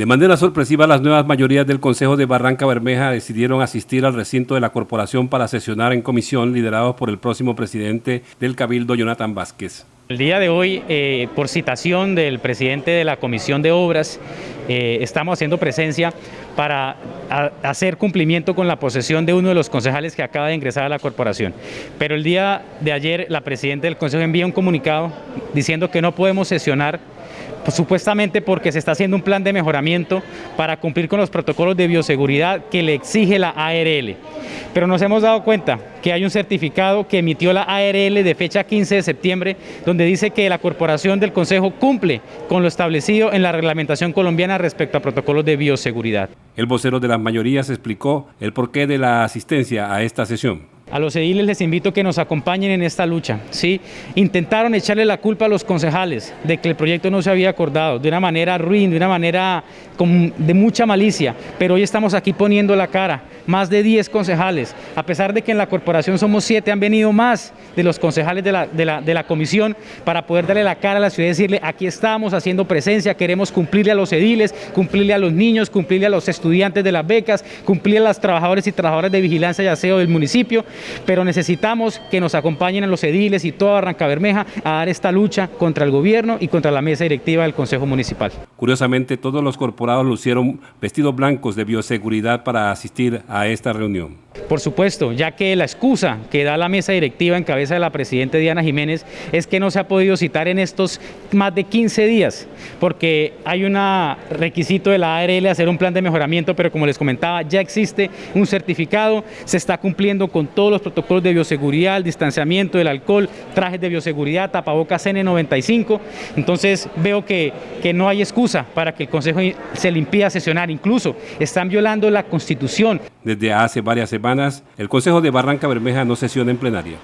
De manera sorpresiva, las nuevas mayorías del Consejo de Barranca Bermeja decidieron asistir al recinto de la corporación para sesionar en comisión liderados por el próximo presidente del Cabildo, Jonathan Vázquez. El día de hoy, eh, por citación del presidente de la Comisión de Obras, eh, estamos haciendo presencia para hacer cumplimiento con la posesión de uno de los concejales que acaba de ingresar a la corporación. Pero el día de ayer, la presidenta del Consejo envía un comunicado diciendo que no podemos sesionar pues, supuestamente porque se está haciendo un plan de mejoramiento para cumplir con los protocolos de bioseguridad que le exige la ARL. Pero nos hemos dado cuenta que hay un certificado que emitió la ARL de fecha 15 de septiembre, donde dice que la corporación del Consejo cumple con lo establecido en la reglamentación colombiana respecto a protocolos de bioseguridad. El vocero de las mayorías explicó el porqué de la asistencia a esta sesión. A los ediles les invito a que nos acompañen en esta lucha. ¿sí? Intentaron echarle la culpa a los concejales de que el proyecto no se había acordado, de una manera ruin, de una manera de mucha malicia, pero hoy estamos aquí poniendo la cara, más de 10 concejales, a pesar de que en la corporación somos 7, han venido más de los concejales de la, de la comisión para poder darle la cara a la ciudad y decirle, aquí estamos haciendo presencia, queremos cumplirle a los ediles, cumplirle a los niños, cumplirle a los estudiantes de las becas, cumplirle a los trabajadores y trabajadoras de vigilancia y aseo del municipio, pero necesitamos que nos acompañen a los ediles y toda Barranca Bermeja a dar esta lucha contra el gobierno y contra la mesa directiva del Consejo Municipal. Curiosamente, todos los corporados lucieron vestidos blancos de bioseguridad para asistir a esta reunión. Por supuesto, ya que la excusa que da la mesa directiva en cabeza de la Presidenta Diana Jiménez es que no se ha podido citar en estos más de 15 días, porque hay un requisito de la ARL hacer un plan de mejoramiento, pero como les comentaba, ya existe un certificado, se está cumpliendo con todos los protocolos de bioseguridad, el distanciamiento del alcohol, trajes de bioseguridad, tapabocas N95, entonces veo que, no hay excusa para que el Consejo se le impida sesionar, incluso están violando la Constitución. Desde hace varias el Consejo de Barranca Bermeja no sesiona en plenaria.